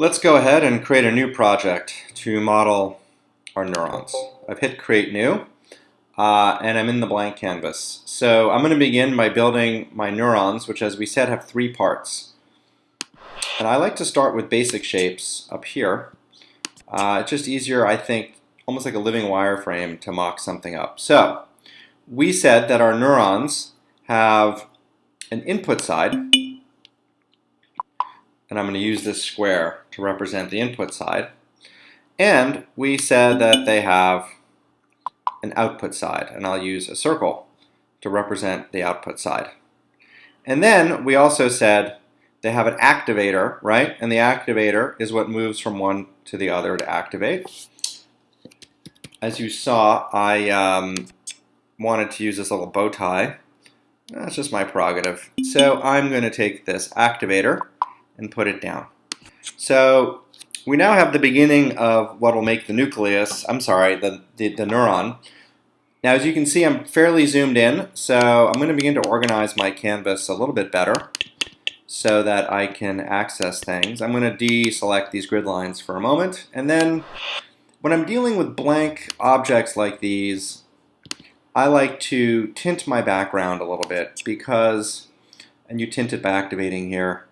Let's go ahead and create a new project to model our neurons. I've hit create new uh, and I'm in the blank canvas. So I'm going to begin by building my neurons which as we said have three parts. And I like to start with basic shapes up here. Uh, it's just easier I think almost like a living wireframe to mock something up. So we said that our neurons have an input side and I'm going to use this square to represent the input side. And we said that they have an output side, and I'll use a circle to represent the output side. And then we also said they have an activator, right? And the activator is what moves from one to the other to activate. As you saw, I um, wanted to use this little bow tie. That's just my prerogative. So I'm going to take this activator and put it down. So we now have the beginning of what will make the nucleus, I'm sorry, the, the, the neuron. Now as you can see I'm fairly zoomed in, so I'm going to begin to organize my canvas a little bit better so that I can access things. I'm going to deselect these grid lines for a moment, and then when I'm dealing with blank objects like these, I like to tint my background a little bit because, and you tint it by activating here,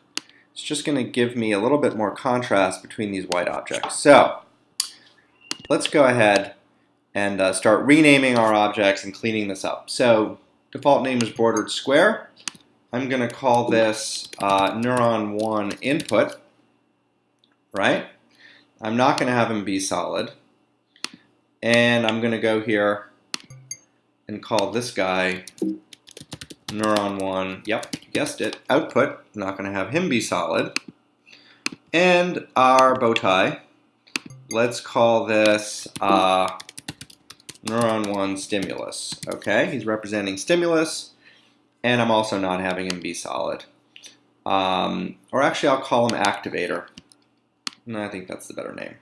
it's just going to give me a little bit more contrast between these white objects. So let's go ahead and uh, start renaming our objects and cleaning this up. So default name is bordered square. I'm going to call this uh, neuron 1 input, right? I'm not going to have him be solid. And I'm going to go here and call this guy neuron 1, yep, guessed it, output, not going to have him be solid. And our bow tie, let's call this uh, neuron 1 stimulus. Okay, he's representing stimulus, and I'm also not having him be solid. Um, or actually, I'll call him activator. No, I think that's the better name.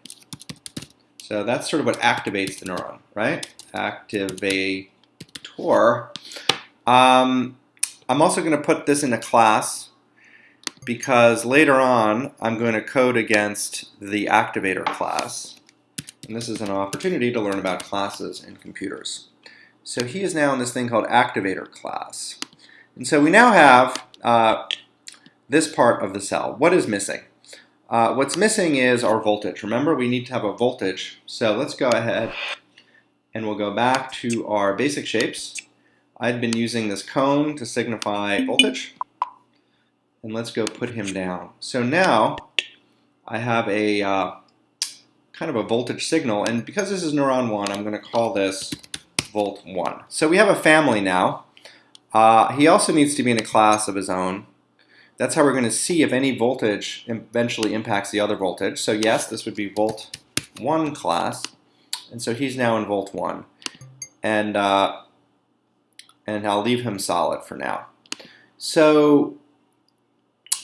So that's sort of what activates the neuron, right? Activator. Um, I'm also going to put this in a class because later on I'm going to code against the activator class. And this is an opportunity to learn about classes in computers. So he is now in this thing called activator class. And so we now have uh, this part of the cell. What is missing? Uh, what's missing is our voltage. Remember, we need to have a voltage. So let's go ahead and we'll go back to our basic shapes. I'd been using this cone to signify voltage. And let's go put him down. So now I have a uh, kind of a voltage signal. And because this is neuron 1, I'm going to call this volt 1. So we have a family now. Uh, he also needs to be in a class of his own. That's how we're going to see if any voltage eventually impacts the other voltage. So yes, this would be volt 1 class. And so he's now in volt 1. And uh, and I'll leave him solid for now. So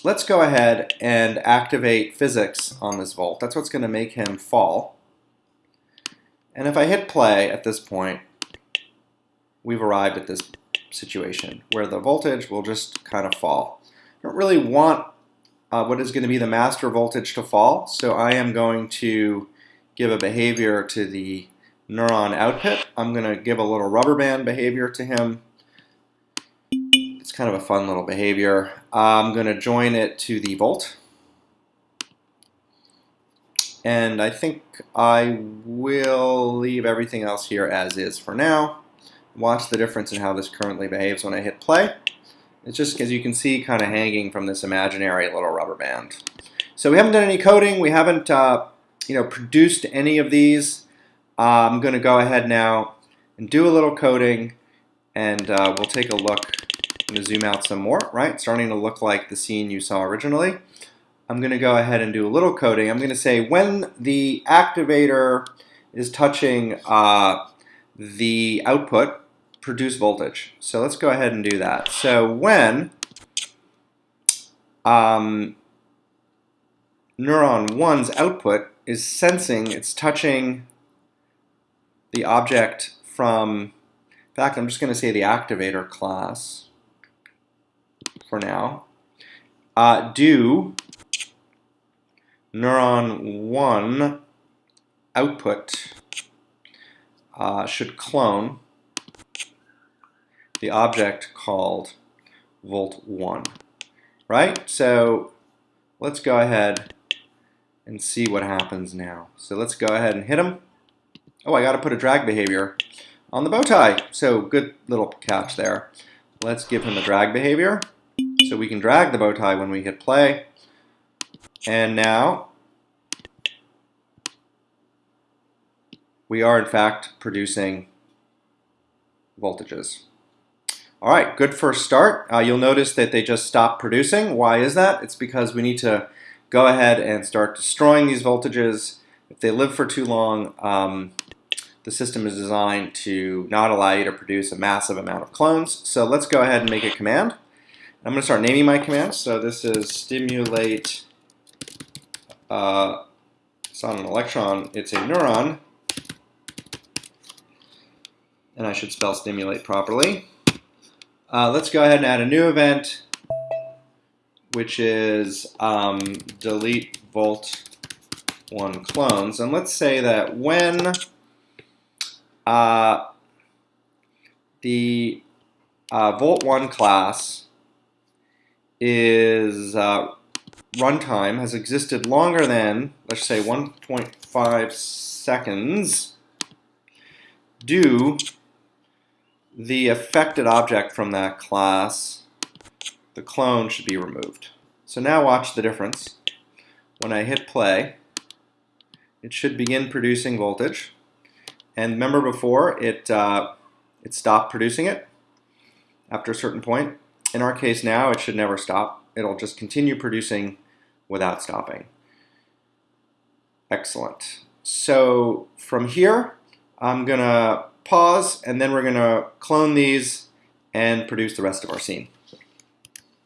let's go ahead and activate physics on this volt. That's what's going to make him fall. And if I hit play at this point, we've arrived at this situation where the voltage will just kind of fall. I don't really want uh, what is going to be the master voltage to fall, so I am going to give a behavior to the neuron output. I'm going to give a little rubber band behavior to him kind of a fun little behavior. I'm going to join it to the volt. And I think I will leave everything else here as is for now. Watch the difference in how this currently behaves when I hit play. It's just, as you can see, kind of hanging from this imaginary little rubber band. So we haven't done any coding. We haven't uh, you know, produced any of these. Uh, I'm going to go ahead now and do a little coding, and uh, we'll take a look I'm going to zoom out some more, right? Starting to look like the scene you saw originally. I'm going to go ahead and do a little coding. I'm going to say when the activator is touching uh, the output, produce voltage. So let's go ahead and do that. So when um, neuron 1's output is sensing, it's touching the object from, in fact, I'm just going to say the activator class for now. Uh, do neuron 1 output uh, should clone the object called volt 1. Right? So let's go ahead and see what happens now. So let's go ahead and hit him. Oh, I got to put a drag behavior on the bow tie. So good little catch there. Let's give him a drag behavior. So we can drag the bow tie when we hit play. And now we are in fact producing voltages. All right, good first start. Uh, you'll notice that they just stopped producing. Why is that? It's because we need to go ahead and start destroying these voltages. If they live for too long, um, the system is designed to not allow you to produce a massive amount of clones. So let's go ahead and make a command. I'm going to start naming my commands. So this is stimulate, uh, it's not an electron, it's a neuron. And I should spell stimulate properly. Uh, let's go ahead and add a new event, which is um, delete volt one clones. And let's say that when uh, the uh, volt one class is uh, runtime has existed longer than, let's say, 1.5 seconds, do the affected object from that class, the clone should be removed. So now watch the difference. When I hit play, it should begin producing voltage. And remember before, it, uh, it stopped producing it after a certain point. In our case now, it should never stop. It'll just continue producing without stopping. Excellent. So from here, I'm going to pause, and then we're going to clone these and produce the rest of our scene.